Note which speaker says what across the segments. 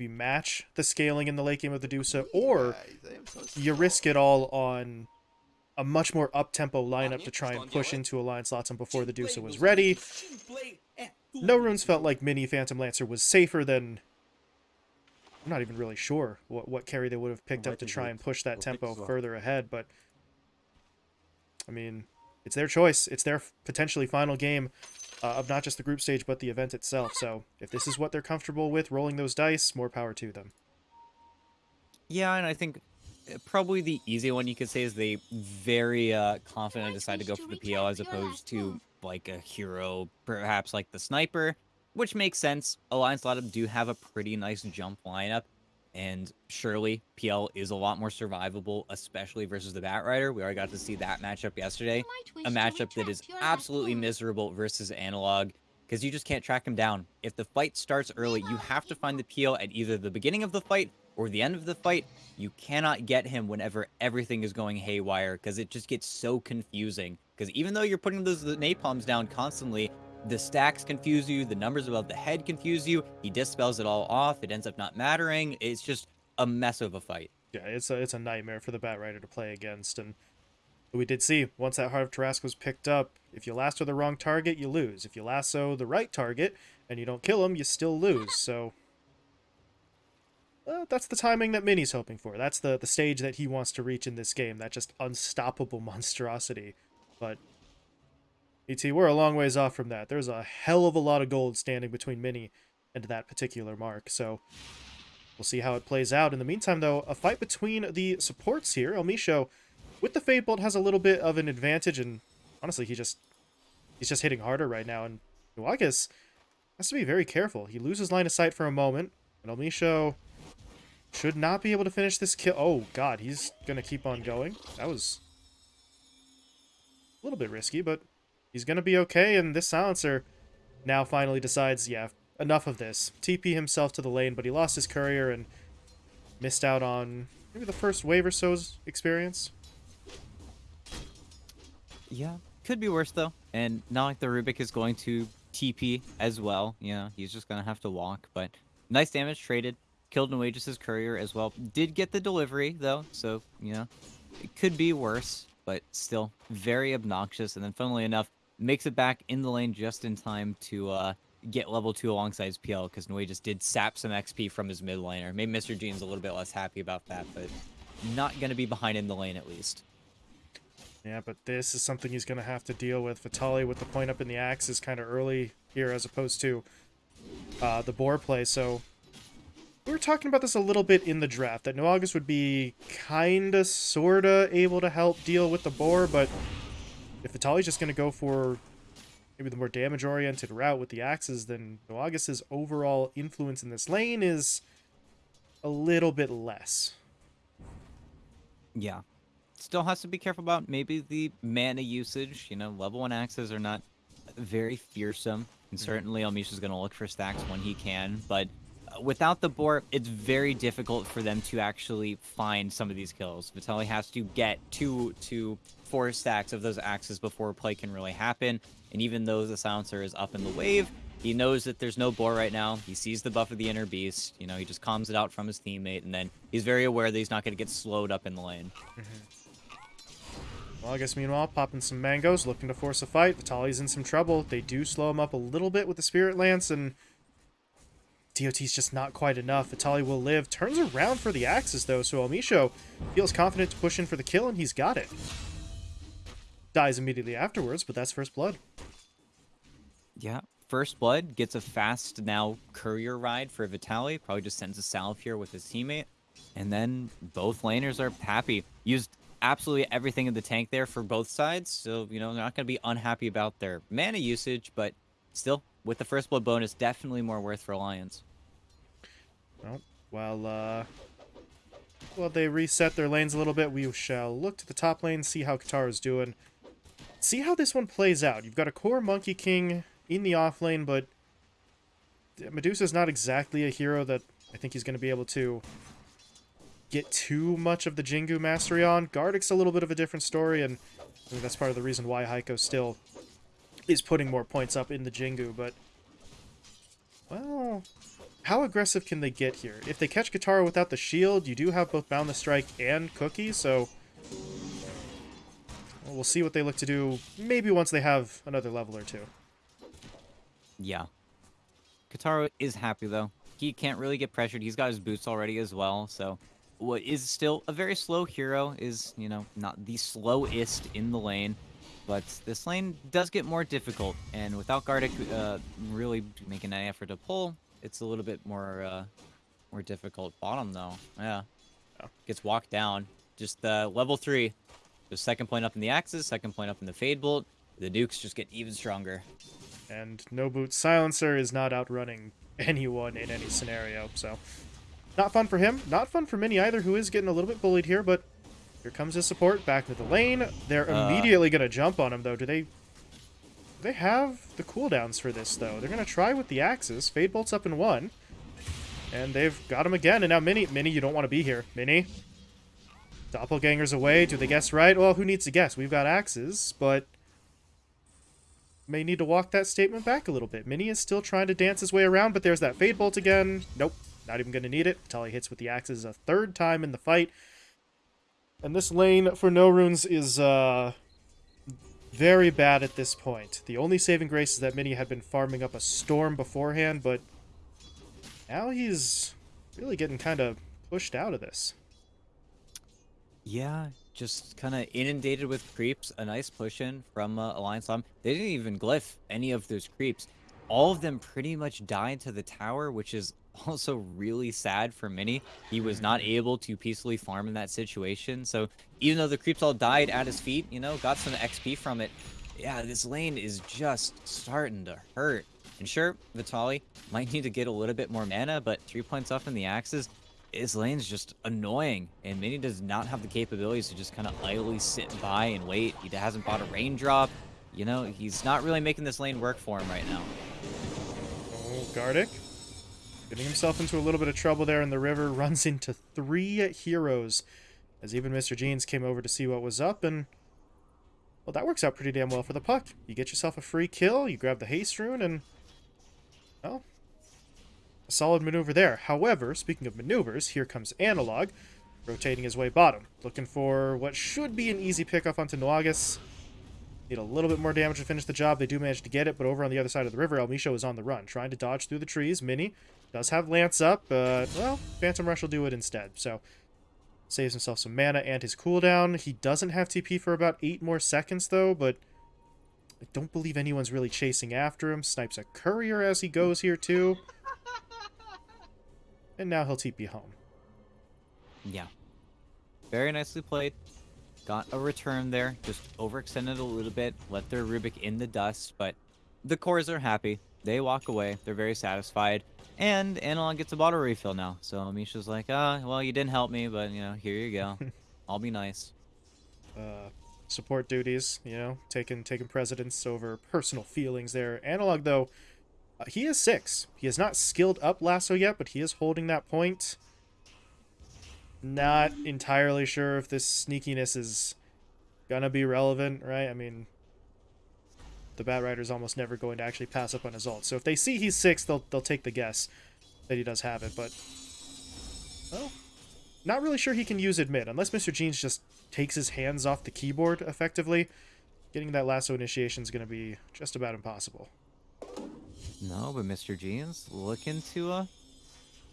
Speaker 1: we match the scaling in the late game of the Dusa, or
Speaker 2: Guys, I am so
Speaker 1: you risk it all on a much more up-tempo lineup to try and push into Alliance Latam before the Dusa was ready. No Runes felt like Mini Phantom Lancer was safer than... I'm not even really sure what, what carry they would have picked up to try and push that tempo
Speaker 3: picks as well.
Speaker 1: further ahead, but... I mean, it's their choice. It's their potentially final game uh, of not just the group stage, but the event itself. So if this is what they're comfortable with, rolling those dice, more power to them.
Speaker 4: Yeah, and I think uh, probably the easy one you could say is they very uh, confidently decide to go for the PL as opposed to like a hero, perhaps like the sniper, which makes sense. Alliance Latam do have a pretty nice jump lineup, and surely PL is a lot more survivable, especially versus the Bat Rider. We already got to see that matchup yesterday. A matchup that is absolutely miserable versus Analog because you just can't track him down. If the fight starts early, you have to find the PL at either the beginning of the fight or the end of the fight. You cannot get him whenever everything is going haywire because it just gets so confusing. Because even though you're putting those napalms down constantly, the stacks confuse you, the numbers above the head confuse you. He dispels it all off. It ends up not mattering. It's just a mess of a fight.
Speaker 1: Yeah, it's a it's a nightmare for the Bat Rider to play against, and we did see once that Heart of Tarrasque was picked up, if you lasso the wrong target, you lose. If you lasso the right target and you don't kill him, you still lose. So uh, that's the timing that Minnie's hoping for. That's the the stage that he wants to reach in this game. That just unstoppable monstrosity. But ET, we're a long ways off from that. There's a hell of a lot of gold standing between Mini and that particular mark. So We'll see how it plays out. In the meantime, though, a fight between the supports here. El Misho, with the Fade Bolt, has a little bit of an advantage, and honestly, he just he's just hitting harder right now. And Nuagas has to be very careful. He loses line of sight for a moment, and El Misho should not be able to finish this kill. Oh, God, he's going to keep on going. That was a little bit risky, but he's to be okay, and this silencer now finally decides, yeah, enough of this. TP himself to the lane, but he lost his courier and missed out on maybe the first wave or so's experience.
Speaker 4: Yeah, could be worse though. And not like the Rubik is going to TP as well. You know, he's just gonna have to walk. But nice damage traded. Killed Nuages' courier as well. Did get the delivery though, so you know it could be worse, but still very obnoxious. And then, funnily enough, makes it back in the lane just in time to uh, get level two alongside his PL because Nui just did sap some XP from his mid laner. Maybe Mr. Jeans a little bit less happy about that, but not gonna be behind in the lane at least.
Speaker 1: Yeah, but this is something he's going to have to deal with. Vitali with the point up in the axe is kind of early here as opposed to uh, the boar play. So we were talking about this a little bit in the draft, that Nuagas would be kind of, sort of able to help deal with the boar, but if Vitali's just going to go for maybe the more damage-oriented route with the axes, then Nuagas' overall influence in this lane is a little bit less.
Speaker 4: Yeah. Still has to be careful about maybe the mana usage. You know, level one axes are not very fearsome. And certainly Elmisho's going to look for stacks when he can. But uh, without the boar, it's very difficult for them to actually find some of these kills. Vitaly has to get two to four stacks of those axes before play can really happen. And even though the silencer is up in the wave, he knows that there's no boar right now. He sees the buff of the inner beast. You know, he just calms it out from his teammate, and then he's very aware that he's not going to get slowed up in the lane. Mm-hmm.
Speaker 1: Well, I guess meanwhile, popping some mangoes, looking to force a fight. Vitali's in some trouble. They do slow him up a little bit with the Spirit Lance, and DOT's just not quite enough. Vitali will live. Turns around for the axes, though, so Elmisho feels confident to push in for the kill, and he's got it. Dies immediately afterwards, but that's first blood.
Speaker 4: Yeah. First Blood gets a fast now courier ride for Vitali. Probably just sends a salve here with his teammate. And then both laners are happy. Used absolutely everything in the tank there for both sides. So, you know, they're not going to be unhappy about their mana usage, but still, with the First Blood bonus, definitely more worth for Alliance.
Speaker 1: Well, while, uh... Well, they reset their lanes a little bit. We shall look to the top lane, see how Katara's doing. See how this one plays out. You've got a core Monkey King in the off lane, but Medusa's not exactly a hero that I think he's going to be able to get too much of the Jingu mastery on. Gardick's a little bit of a different story, and I that's part of the reason why Heiko still is putting more points up in the Jingu, but... Well... how aggressive can they get here? If they catch Katara without the shield, you do have both Boundless Strike and Cookie, so... Well, see what they look to do, maybe once they have another level or two.
Speaker 4: Yeah. Katara is happy, though. He can't really get pressured. He's got his boots already as well, so... What is still a very slow hero is, you know, not the slowest in the lane. But this lane does get more difficult, and without Gardic uh, really making any effort to pull, it's a little bit more uh, more difficult. Bottom though, yeah, gets walked down. Just uh, level three, the second point up in the axes, second point up in the fade bolt. The nukes just get even stronger.
Speaker 1: And No Boot Silencer is not outrunning anyone in any scenario, so... Not fun for him. Not fun for Mini either, who is getting a little bit bullied here, but here comes his support back into the lane. They're
Speaker 4: Uh.
Speaker 1: immediately going to jump on him, though. Do they... Do they have the cooldowns for this, though? They're going to try with the axes. Fade Bolt's up in one. And they've got him again, and now Mini... Mini, you don't want to be here. Mini? Doppelganger's away. Do they guess right? Well, who needs to guess? We've got axes, but may need to walk that statement back a little bit. Mini is still trying to dance his way around, but there's that Fade Bolt again. Nope, not even going to need it. Tali hits with the axes a third time in the fight. And this lane for No Runes is uh, very bad at this point. The only saving grace is that Mini had been farming up a Storm beforehand, but now he's really getting kind of pushed out of this.
Speaker 4: Yeah, just kind of inundated with creeps. A nice push in from uh, Alliance Latam. They didn't even glyph any of those creeps. All of them pretty much died to the tower, which is also really sad for Mini. He was not able to peacefully farm in that situation. So even though the creeps all died at his feet, you know, got some XP from it. Yeah, this lane is just starting to hurt. And sure, Vitali might need to get a little bit more mana, but three points off in the axes, his lane's just annoying, and Mini does not have the capabilities to just kind of idly sit by and wait. He hasn't bought a raindrop. You know, he's not really making this lane work for him right now.
Speaker 1: Oh, Gardic. Getting himself into a little bit of trouble there in the river. Runs into three heroes. As even Mr. Jeans came over to see what was up. And, well, that works out pretty damn well for the puck. You get yourself a free kill. You grab the haste rune. And, well, a solid maneuver there. However, speaking of maneuvers, here comes Analog. Rotating his way bottom. Looking for what should be an easy pickup onto Nuagas. Need a little bit more damage to finish the job. They do manage to get it, but over on the other side of the river, El Misho is on the run, trying to dodge through the trees. Mini does have Lance up, but, well, Phantom Rush will do it instead. So, saves himself some mana and his cooldown. He doesn't have TP for about 8 more seconds, though, but I don't believe anyone's really chasing after him. Snipes a courier as he goes here, too. And now he'll TP home.
Speaker 4: Yeah. Very nicely played. Got a return there. Just overextended a little bit. Let their Rubik in the dust, but the cores are happy. They walk away. They're very satisfied. And Analog gets a bottle refill now. So Misha's like, ah, well, you didn't help me, but, you know, here you go. I'll be nice.
Speaker 1: uh, support duties, you know, taking taking precedence over personal feelings there. Analog though, uh, he is six. He has not skilled up lasso yet, but he is holding that point. Not entirely sure if this sneakiness is gonna be relevant, right? I mean, the Bat Rider is almost never going to actually pass up on his ult. So if they see he's six, they'll they'll take the guess that he does have it. But well, not really sure he can use it mid unless Mr. Jeans just takes his hands off the keyboard effectively. Getting that lasso initiation is going to be just about impossible.
Speaker 4: No, but Mr. Jeans looking to uh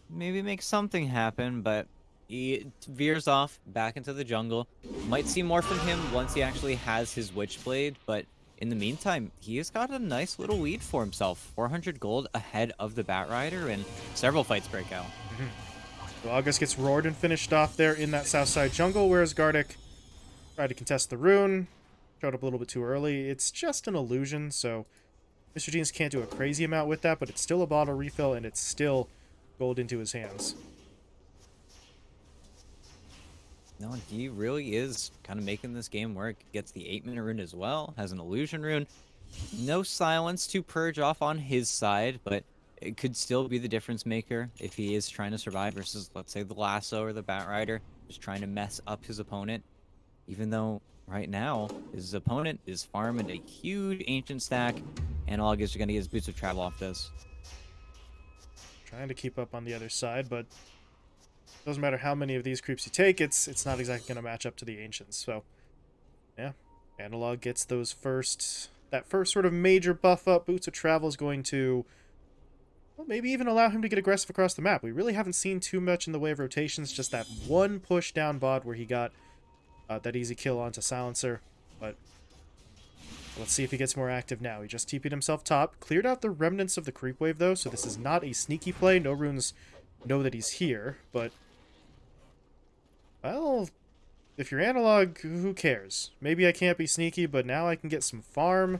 Speaker 4: maybe make something happen, but he veers off back into the jungle. Might see more from him once he actually has his Witchblade, but in the meantime, he has got a nice little lead for himself. 400 gold ahead of the Bat Rider, and several fights break out.
Speaker 1: So August gets roared and finished off there in that south side jungle, whereas Gardic tried to contest the rune. Showed up a little bit too early. It's just an illusion, so Mr. Jeans can't do a crazy amount with that, but it's still a bottle refill, and it's still gold into his hands.
Speaker 4: No, he really is kind of making this game work. Gets the 8 minute rune as well, has an illusion rune. No silence to purge off on his side, but it could still be the difference maker if he is trying to survive versus, let's say, the lasso or the bat rider, just trying to mess up his opponent. Even though right now his opponent is farming a huge ancient stack, and is going to get his boots of travel off this.
Speaker 1: trying to keep up on the other side, but doesn't matter how many of these creeps you take, it's it's not exactly going to match up to the Ancients. So, yeah, Analog gets those first, that first sort of major buff up. Boots of Travel is going to, well, maybe even allow him to get aggressive across the map. We really haven't seen too much in the way of rotations, just that one push down bot where he got uh, that easy kill onto Silencer, but Let's see if he gets more active now. He just TP'd himself top. Cleared out the remnants of the creep wave, though, so this is not a sneaky play. No runes know that he's here, but... Well, if you're analog, who cares? Maybe I can't be sneaky, but now I can get some farm.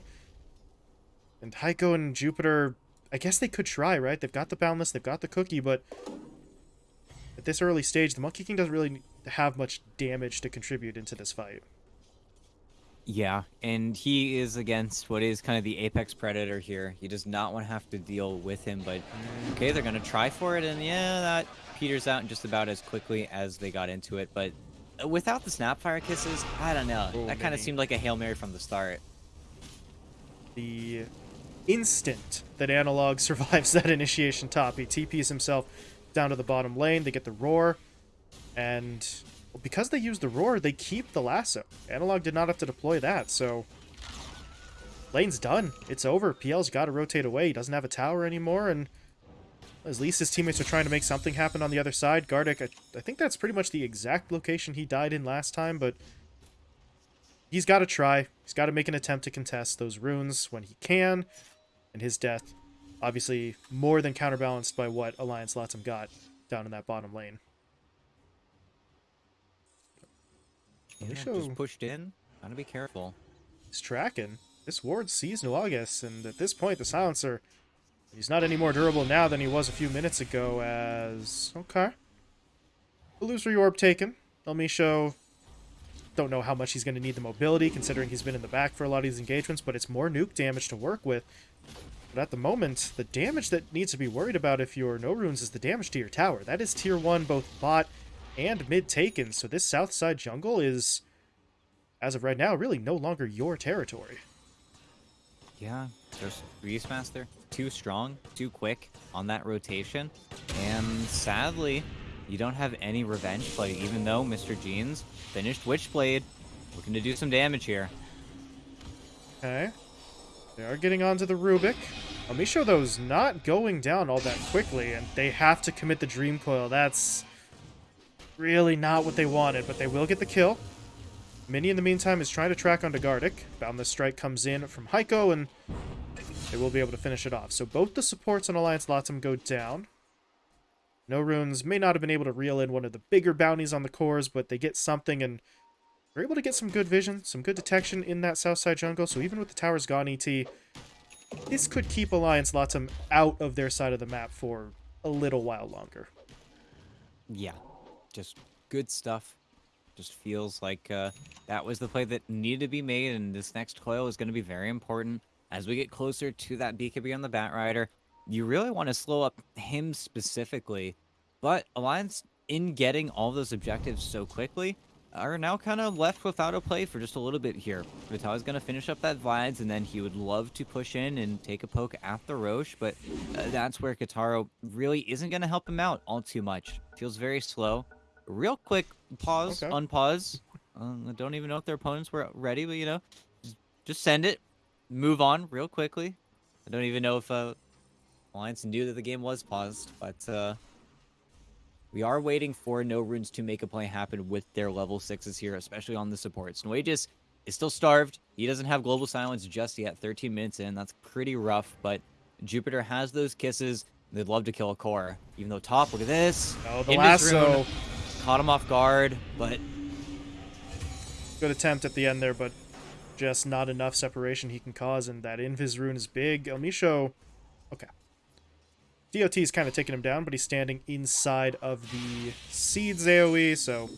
Speaker 1: And Heiko and Jupiter, I guess they could try, right? They've got the Boundless, they've got the Cookie, but... At this early stage, the Monkey King doesn't really have much damage to contribute into this fight.
Speaker 4: Yeah, and he is against what is kind of the apex predator here. He does not want to have to deal with him, but okay, they're going to try for it, and yeah, that peters out just about as quickly as they got into it, but uh, without the Snapfire Kisses, I don't know. Oh, that kind of seemed like a Hail Mary from the start.
Speaker 1: The instant that Analog survives that initiation top, he TPs himself down to the bottom lane, they get the Roar, and because they use the roar, they keep the lasso. Analog did not have to deploy that, so... Lane's done. It's over. PL's got to rotate away. He doesn't have a tower anymore, and at least his teammates are trying to make something happen on the other side. Gardic, I, I think that's pretty much the exact location he died in last time, but he's got to try. He's got to make an attempt to contest those runes when he can, and his death, obviously, more than counterbalanced by what Alliance Latam got down in that bottom lane.
Speaker 4: Yeah, just pushed in. Gotta be careful.
Speaker 1: He's tracking. This ward sees Nuagas, and at this point, the Silencer, he's not any more durable now than he was a few minutes ago as... Okay. Illusory Orb taken. El don't know how much he's going to need the mobility, considering he's been in the back for a lot of these engagements, but it's more nuke damage to work with. But at the moment, the damage that needs to be worried about if you're no runes is the damage to your tower. That is tier 1, both bot and mid taken. So this south side jungle is, as of right now, really no longer your territory.
Speaker 4: Yeah, there's Beastmaster, too strong, too quick on that rotation. And sadly, you don't have any revenge play, even though Mr. Jeans finished Witchblade, looking to do some damage here.
Speaker 1: Okay. They are getting onto the Rubik. Amisho, though, is not going down all that quickly, and they have to commit the Dream Coil. That's really not what they wanted, but they will get the kill. Mini, in the meantime, is trying to track onto Gardic. Boundless Strike comes in from Heiko, and they will be able to finish it off. So both the supports on Alliance Latam go down. No Runes may not have been able to reel in one of the bigger bounties on the cores, but they get something, and they're able to get some good vision, some good detection in that Southside jungle. So even with the towers gone, ET, this could keep Alliance Latam out of their side of the map for a little while longer.
Speaker 4: Yeah, just good stuff. Just feels like uh, that was the play that needed to be made, and this next coil is going to be very important. As we get closer to that BKB on the Batrider, you really want to slow up him specifically, but Alliance, in getting all those objectives so quickly, are now kind of left without a play for just a little bit here. Vital is going to finish up that Vlads, and then he would love to push in and take a poke at the Rosh, but uh, that's where Kitaro really isn't going to help him out all too much. Feels very slow real quick pause, okay. unpause. Uh, I don't even know if their opponents were ready, but you know, just send it, move on real quickly. I don't even know if uh, Alliance knew that the game was paused, but uh, we are waiting for No Runes to make a play happen with their level sixes here, especially on the supports. Nuages is still starved. He doesn't have Global Silence just yet. 13 minutes in, that's pretty rough, but Jupiter has those kisses. They'd love to kill a core. Even though top, look at this.
Speaker 1: Oh, the lasso.
Speaker 4: Caught him off guard, but...
Speaker 1: Good attempt at the end there, but just not enough separation he can cause, and that Invis rune is big. Elmisho... Okay. DOT is kind of taking him down, but he's standing inside of the Seeds AoE, so...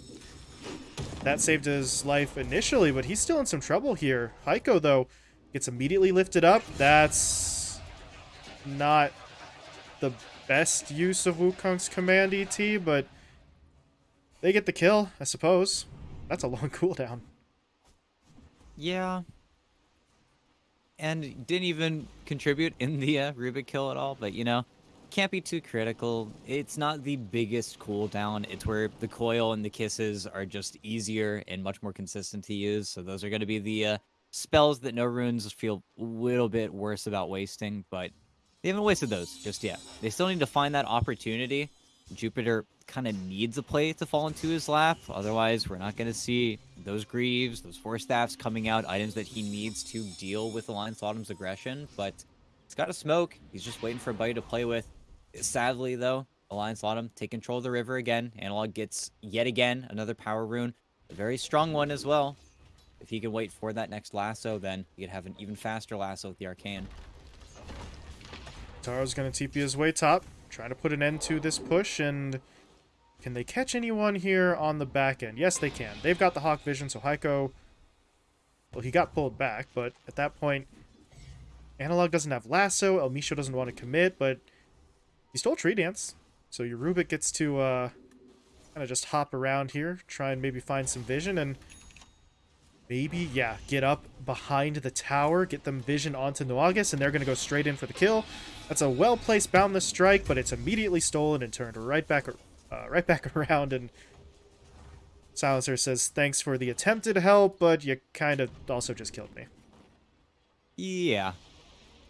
Speaker 1: That saved his life initially, but he's still in some trouble here. Heiko, though, gets immediately lifted up. That's not the best use of Wukong's command ET, but they get the kill, I suppose. That's a long cooldown.
Speaker 4: Yeah. And didn't even contribute in the uh, Rubik kill at all, but you know, can't be too critical. It's not the biggest cooldown. It's where the coil and the kisses are just easier and much more consistent to use. So those are going to be the uh, spells that no runes feel a little bit worse about wasting, but they haven't wasted those just yet. They still need to find that opportunity. Jupiter kind of needs a play to fall into his lap. Otherwise, we're not going to see those Greaves, those Force Staffs coming out, items that he needs to deal with Alliance Latam's aggression. But he's got a smoke. He's just waiting for a buddy to play with. Sadly, though, Alliance Latam take control of the river again. Analog gets yet again another power rune. A very strong one as well. If he can wait for that next lasso, then he could have an even faster lasso with the Arcane.
Speaker 1: Taro's going to TP his way top, trying to put an end to this push, and can they catch anyone here on the back end? Yes, they can. They've got the Hawk Vision, so Heiko, well, he got pulled back, but at that point, Analog doesn't have Lasso, El Misho doesn't want to commit, but he stole Tree Dance, so your Rubik gets to uh, kind of just hop around here, try and maybe find some vision, and maybe, yeah, get up behind the tower, get them vision onto Nuagas, and they're going to go straight in for the kill. That's a well-placed Boundless Strike, but it's immediately stolen and turned right back, uh, right back around, and Silencer says, thanks for the attempted help, but you kind of also just killed me.
Speaker 4: Yeah.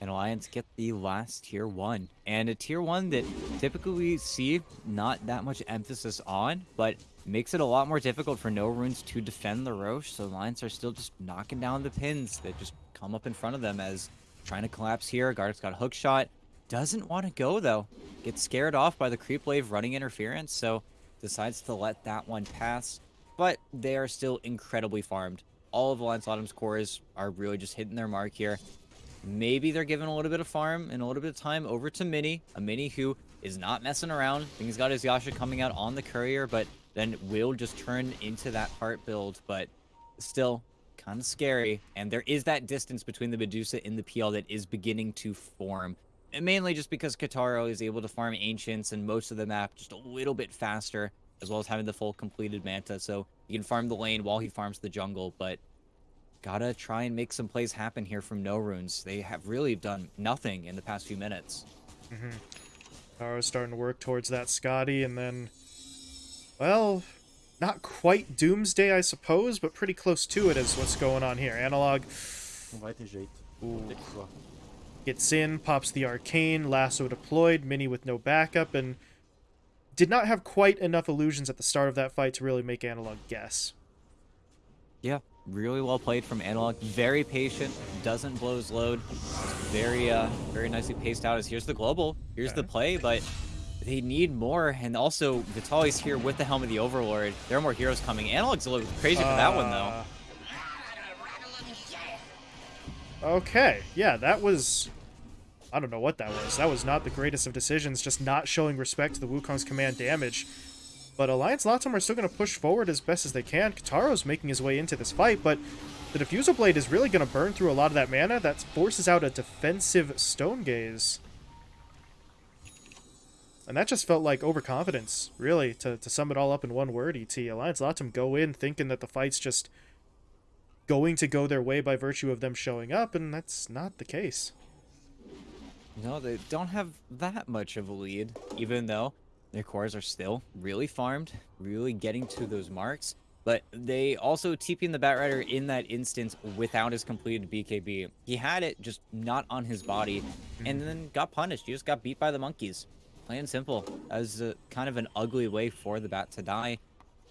Speaker 4: And Alliance get the last tier 1. And a tier 1 that typically we see not that much emphasis on, but makes it a lot more difficult for no runes to defend the Rosh, so Alliance are still just knocking down the pins that just come up in front of them as trying to collapse here. Gardeck's got a hook shot. Doesn't want to go, though. Gets scared off by the creep wave running interference, so decides to let that one pass. But they are still incredibly farmed. All of the Alliance Latam's cores are really just hitting their mark here. Maybe they're giving a little bit of farm and a little bit of time over to Mini. A Mini who is not messing around. I think he's got his Yasha coming out on the courier, but then will just turn into that heart build, but still kind of scary. And there is that distance between the Medusa and the PL that is beginning to form. And mainly just because Kitaro is able to farm Ancients and most of the map just a little bit faster, as well as having the full completed Manta. So he can farm the lane while he farms the jungle, but gotta try and make some plays happen here from No Runes. They have really done nothing in the past few minutes.
Speaker 1: Mm-hmm. Taro's starting to work towards that Skadi, and then well, not quite Doomsday, I suppose, but pretty close to it is what's going on here. Analog Ooh. gets in, pops the Arcane, Lasso deployed, Mini with no backup, and did not have quite enough illusions at the start of that fight to really make Analog guess.
Speaker 4: Yeah, really well played from Analog. Very patient, doesn't blow his load. Very, uh, very nicely paced out as here's the global, here's okay. the play, but they need more, and also Vitaly's here with the Helm of the Overlord. There are more heroes coming. Analog's a little crazy for uh, that one, though.
Speaker 1: Uh, okay, yeah, that was... I don't know what that was. That was not the greatest of decisions, just not showing respect to the Wukong's command damage. But Alliance Latam are still going to push forward as best as they can. Kataro's making his way into this fight, but the Diffusal Blade is really going to burn through a lot of that mana. That forces out a defensive Stone Gaze. And that just felt like overconfidence, really, to, to sum it all up in one word, ET. Alliance let them go in thinking that the fight's just going to go their way by virtue of them showing up, and that's not the case.
Speaker 4: No, they don't have that much of a lead, even though their cores are still really farmed, really getting to those marks. But they also TPing the Batrider in that instance without his completed BKB. He had it, just not on his body, and mm-hmm. then got punished. He just got beat by the monkeys. Plain and simple. As a, kind of an ugly way for the bat to die.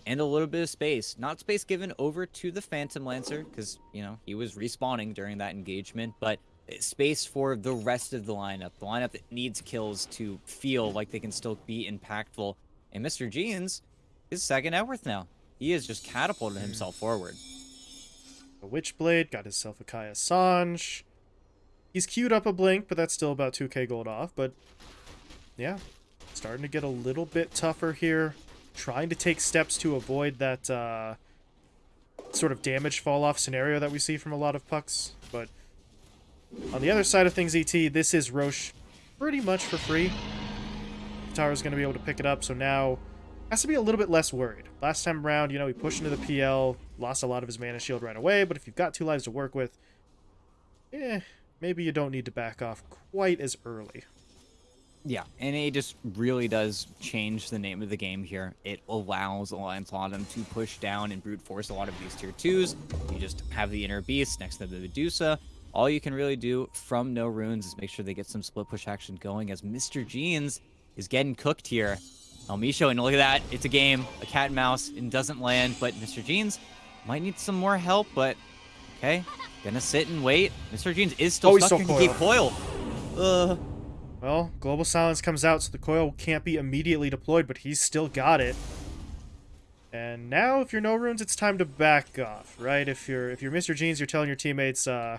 Speaker 4: And a little bit of space. Not space given over to the Phantom Lancer, because, you know, he was respawning during that engagement, but eh, space for the rest of the lineup. The lineup that needs kills to feel like they can still be impactful. And Mr. Jeans is second Networth now. He has just catapulted himself forward.
Speaker 1: A Witchblade, got himself a Kaya Sange. He's queued up a Blink, but that's still about 2k gold off, but yeah, starting to get a little bit tougher here. Trying to take steps to avoid that uh, sort of damage fall-off scenario that we see from a lot of pucks. But on the other side of things, ET, this is Rosh pretty much for free. Tara's going to be able to pick it up, so now has to be a little bit less worried. Last time around, you know, he pushed into the PL, lost a lot of his mana shield right away, but if you've got two lives to work with, eh, maybe you don't need to back off quite as early
Speaker 4: Yeah, and it just really does change the name of the game here. It allows Alliance Latam to push down and brute force a lot of these tier 2s. You just have the Inner Beast next to the Medusa. All you can really do from no runes is make sure they get some split push action going as Mr. Jeans is getting cooked here. Elmisho, and look at that. It's a game, a cat and mouse, and doesn't land, but Mr. Jeans might need some more help, but okay. Gonna sit and wait. Mr. Jeans is still
Speaker 1: Oh,
Speaker 4: stuck in the coil. Uh,
Speaker 1: Well, Global Silence comes out, so the coil can't be immediately deployed, but he's still got it. And now, if you're no runes, it's time to back off, right? If you're if you're Mr. Jeans, you're telling your teammates, uh,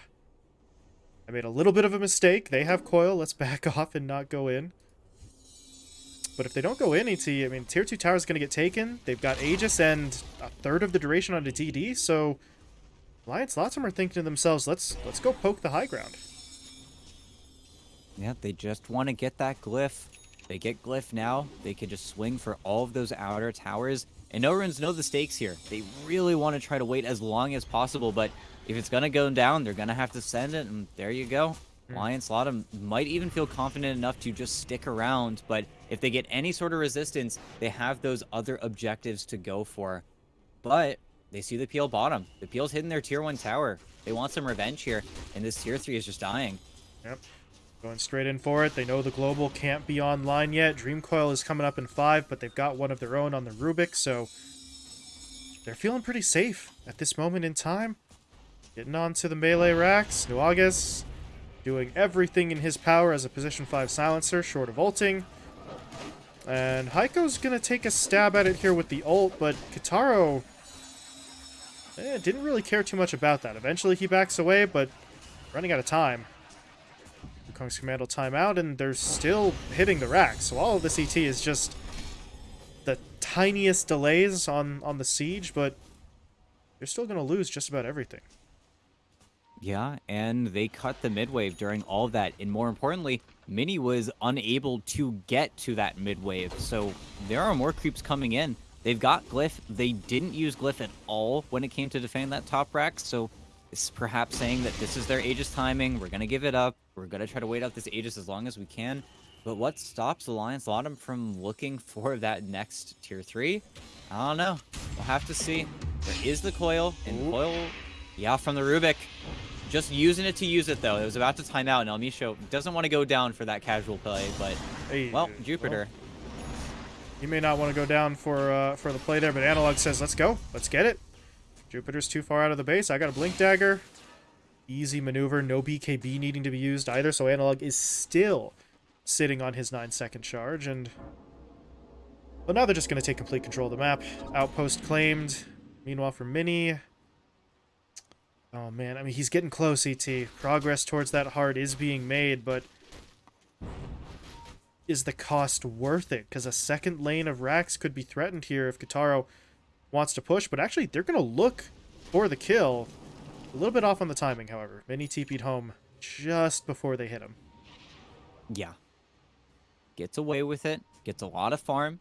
Speaker 1: I made a little bit of a mistake. They have coil. Let's back off and not go in. But if they don't go in, ET, I mean, tier 2 tower is going to get taken. They've got Aegis and a third of the duration on the DD, so Alliance Latam are thinking to themselves, let's let's go poke the high ground.
Speaker 4: Yeah, they just want to get that glyph. They get glyph now. They can just swing for all of those outer towers. And no runes know the stakes here. They really want to try to wait as long as possible, but if it's going to go down, they're going to have to send it, and there you go. Hmm. Alliance Latam might even feel confident enough to just stick around, but if they get any sort of resistance, they have those other objectives to go for. But they see the PL bottom. The Peel's hitting their tier 1 tower. They want some revenge here, and this tier 3 is just dying.
Speaker 1: Yep. Going straight in for it. They know the global can't be online yet. Dream Coil is coming up in five, but they've got one of their own on the Rubik, so they're feeling pretty safe at this moment in time. Getting on to the melee racks. Nuages doing everything in his power as a position 5 silencer, short of ulting. And Heiko's going to take a stab at it here with the ult, but Kitaro eh, didn't really care too much about that. Eventually he backs away, but running out of time. Wukong's command will time out, and they're still hitting the rack. So all of this ET is just the tiniest delays on, on the siege, but they're still going to lose just about everything.
Speaker 4: Yeah, and they cut the midwave during all that. And more importantly, Mini was unable to get to that midwave. So there are more creeps coming in. They've got Glyph. They didn't use Glyph at all when it came to defending that top rack. So it's perhaps saying that this is their Aegis timing. We're going to give it up. We're going to try to wait out this Aegis as long as we can. But what stops the Alliance Latam from looking for that next tier 3? I don't know. We'll have to see. There is the coil, and
Speaker 1: Ooh.
Speaker 4: coil, yeah, from the Rubik. Just using it to use it, though. It was about to time out, and Elmisho doesn't want to go down for that casual play, but,
Speaker 1: Hey,
Speaker 4: well, Jupiter.
Speaker 1: You may not want to go down for uh, for the play there, but Analog says, let's go. Let's get it. Jupiter's too far out of the base. I got a Blink Dagger. Easy maneuver. No BKB needing to be used either, so Analog is still sitting on his 9-second charge. And Well, now they're just going to take complete control of the map. Outpost claimed. Meanwhile, for Mini... Oh, man. I mean, he's getting close, ET. Progress towards that heart is being made, but is the cost worth it? Because a second lane of racks could be threatened here if Kataro wants to push. But actually, they're going to look for the kill. A little bit off on the timing, however. Mini TP'd home just before they hit him.
Speaker 4: Yeah. Gets away with it. Gets a lot of farm.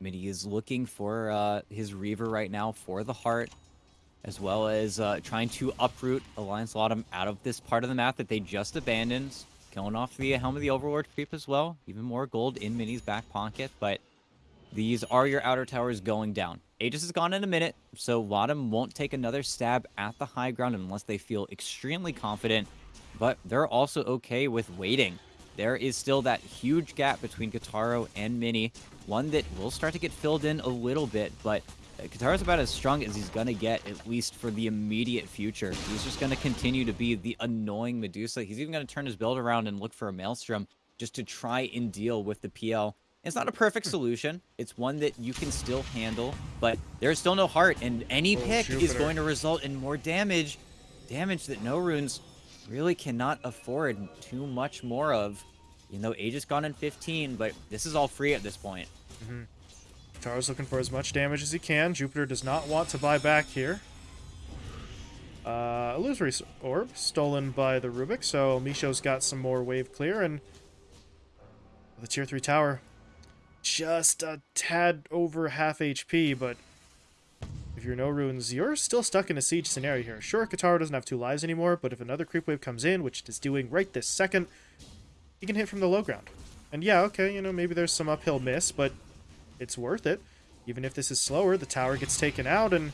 Speaker 4: Mini is looking for uh, his Reaver right now for the heart, as well as uh, trying to uproot Alliance Latam out of this part of the map that they just abandoned. Killing off the Helm of the Overlord creep as well. Even more gold in Mini's back pocket, but these are your outer towers going down. Aegis is gone in a minute, so Latam won't take another stab at the high ground unless they feel extremely confident, but they're also okay with waiting. There is still that huge gap between Kataro and Mini, one that will start to get filled in a little bit, but uh, Kataro's about as strong as he's going to get, at least for the immediate future. He's just going to continue to be the annoying Medusa. He's even going to turn his build around and look for a Maelstrom just to try and deal with the PL. It's not a perfect solution. It's one that you can still handle, but there's still no heart, and any
Speaker 1: Oh,
Speaker 4: pick is going to result in more damage. Damage that no runes really cannot afford too much more of. You know, Aegis gone in 15, but this is all free at this point.
Speaker 1: Kataro's looking for as much damage as he can. Jupiter does not want to buy back here. Uh, illusory orb stolen by the Rubik, so Misho's got some more wave clear, and the tier 3 tower just a tad over half HP, but if you're no runes, you're still stuck in a siege scenario here. Sure, Kataro doesn't have two lives anymore, but if another creep wave comes in, which it is doing right this second, he can hit from the low ground. And yeah, okay, you know, maybe there's some uphill miss, but it's worth it. Even if this is slower, the tower gets taken out, and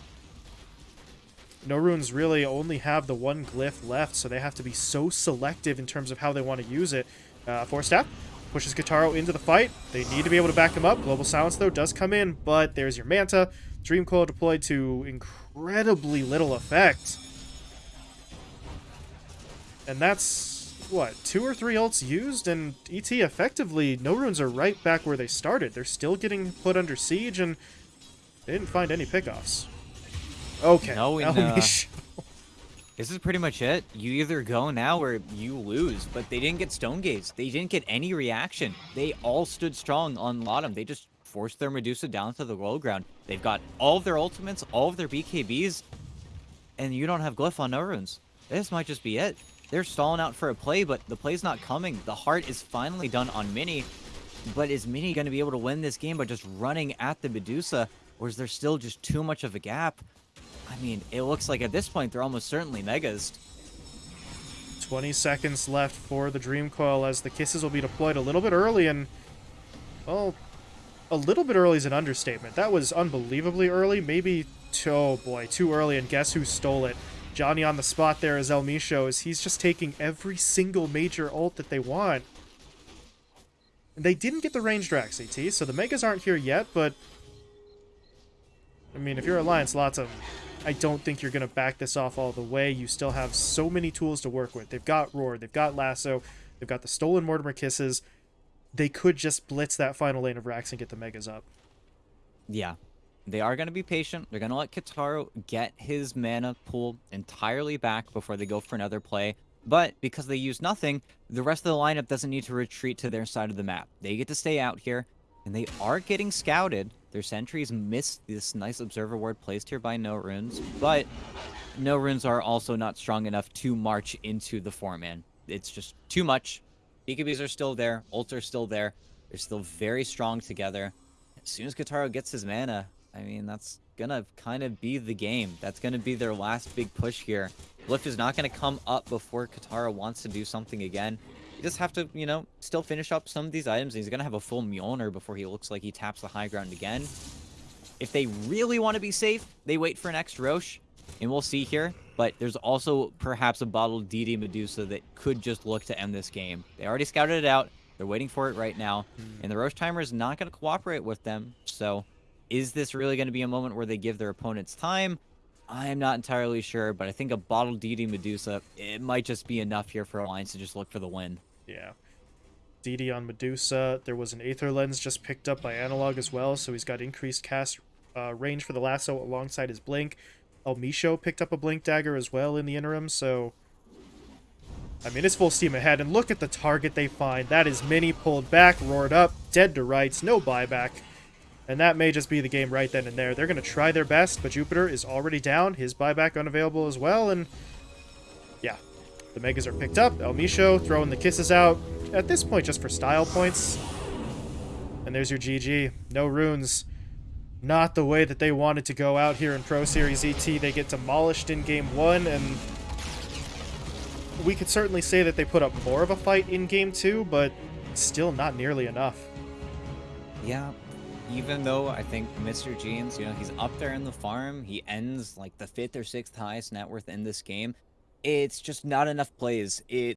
Speaker 1: no runes really only have the one glyph left, so they have to be so selective in terms of how they want to use it. Uh, Force Staff pushes Kataro into the fight. They need to be able to back him up. Global Silence, though, does come in, but there's your Manta. Dream Coil deployed to incredibly little effect. And that's, what, two or three ults used? And ET effectively, no runes are right back where they started. They're still getting put under siege, and they didn't find any pickoffs. Okay.
Speaker 4: No, in, uh,
Speaker 1: sh-
Speaker 4: This is pretty much it. You either go now or you lose. But they didn't get Stone Gaze. They didn't get any reaction. They all stood strong on Latam. They just forced their Medusa down to the low ground. They've got all of their ultimates, all of their BKBs, and you don't have Glyph on no runes. This might just be it. They're stalling out for a play, but the play's not coming. The heart is finally done on Mini. But is Mini going to be able to win this game by just running at the Medusa? Or is there still just too much of a gap? I mean, it looks like at this point they're almost certainly megas.
Speaker 1: 20 seconds left for the Dream Coil as the kisses will be deployed a little bit early and, well, a little bit early is an understatement. That was unbelievably early. Maybe, oh boy, too early. And guess who stole it? Johnny on the spot there as El Misho is he's just taking every single major ult that they want. And they didn't get the range Drax ET, so the Megas aren't here yet, but... I mean, if you're Alliance Latam, I don't think you're going to back this off all the way. You still have so many tools to work with. They've got Roar, they've got Lasso, they've got the stolen Mortimer Kisses. They could just blitz that final lane of Rax and get the Megas up.
Speaker 4: Yeah. They are going to be patient. They're going to let Kataro get his mana pool entirely back before they go for another play. But because they use nothing, the rest of the lineup doesn't need to retreat to their side of the map. They get to stay out here, and they are getting scouted. Their sentries missed this nice observer ward placed here by No Runes, but No Runes are also not strong enough to march into the four-man. It's just too much. BKBs are still there. Ults are still there. They're still very strong together. As soon as Kataro gets his mana, I mean, that's gonna kind of be the game. That's gonna be their last big push here. Lift is not gonna come up before Katara wants to do something again. You just have to, you know, still finish up some of these items. He's gonna have a full Mjolnir before he looks like he taps the high ground again. If they really want to be safe, they wait for an next Rosh, and we'll see here. But there's also perhaps a bottled DD Medusa that could just look to end this game. They already scouted it out. They're waiting for it right now, hmm. and the Rosh timer is not going to cooperate with them. So is this really going to be a moment where they give their opponents time? I am not entirely sure, but I think a bottled DD Medusa, it might just be enough here for Alliance to just look for the win.
Speaker 1: Yeah. DD on Medusa. There was an Aether Lens just picked up by Analog as well, so he's got increased cast uh, range for the lasso alongside his Blink. El Misho picked up a Blink Dagger as well in the interim, so... I mean, it's full steam ahead, and look at the target they find. That is Mini pulled back, roared up, dead to rights, no buyback. And that may just be the game right then and there. They're going to try their best, but Jupiter is already down. His buyback unavailable as well, and. The Megas are picked up. El Misho throwing the kisses out. At this point, just for style points. And there's your GG. No runes. Not the way that they wanted to go out here in Pro Series ET. They get demolished in game one, and we could certainly say that they put up more of a fight in game two, but still not nearly enough.
Speaker 4: Yeah, even though I think Mr. Jeans, you know, he's up there in the farm, he ends like the fifth or sixth highest net worth in this game. It's just not enough plays. It